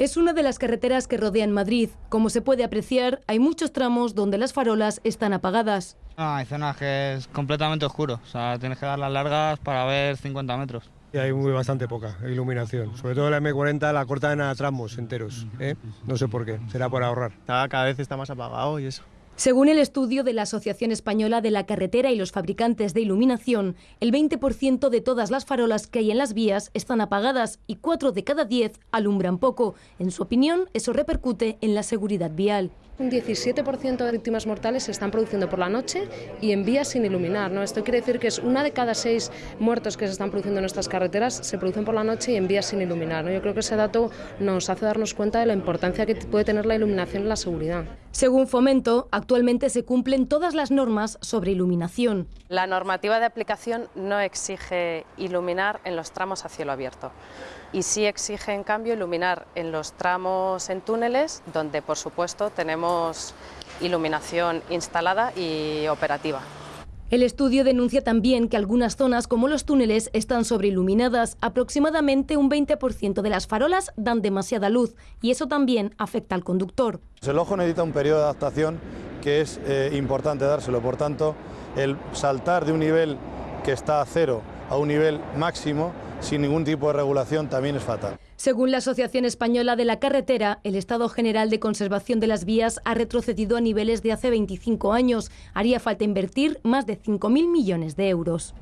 Es una de las carreteras que rodean Madrid. Como se puede apreciar, hay muchos tramos donde las farolas están apagadas. Ah, hay zonas que es completamente oscuro, o sea, tienes que dar las largas para ver 50 metros. Y hay muy bastante poca iluminación. Sobre todo la M40 la cortan a tramos enteros. ¿eh? No sé por qué, será por ahorrar. Cada vez está más apagado y eso. Según el estudio de la Asociación Española de la Carretera y los fabricantes de iluminación, el 20% de todas las farolas que hay en las vías están apagadas y 4 de cada 10 alumbran poco. En su opinión, eso repercute en la seguridad vial. Un 17% de víctimas mortales se están produciendo por la noche y en vías sin iluminar. ¿no? Esto quiere decir que es una de cada seis muertos que se están produciendo en nuestras carreteras se producen por la noche y en vías sin iluminar. ¿no? Yo creo que ese dato nos hace darnos cuenta de la importancia que puede tener la iluminación en la seguridad. Según Fomento, actualmente se cumplen todas las normas sobre iluminación. La normativa de aplicación no exige iluminar en los tramos a cielo abierto y sí exige en cambio iluminar en los tramos en túneles donde por supuesto tenemos iluminación instalada y operativa. El estudio denuncia también que algunas zonas, como los túneles, están sobreiluminadas. Aproximadamente un 20% de las farolas dan demasiada luz y eso también afecta al conductor. El ojo necesita un periodo de adaptación que es eh, importante dárselo. Por tanto, el saltar de un nivel que está a cero a un nivel máximo sin ningún tipo de regulación también es fatal. Según la Asociación Española de la Carretera, el estado general de conservación de las vías ha retrocedido a niveles de hace 25 años. Haría falta invertir más de 5.000 millones de euros.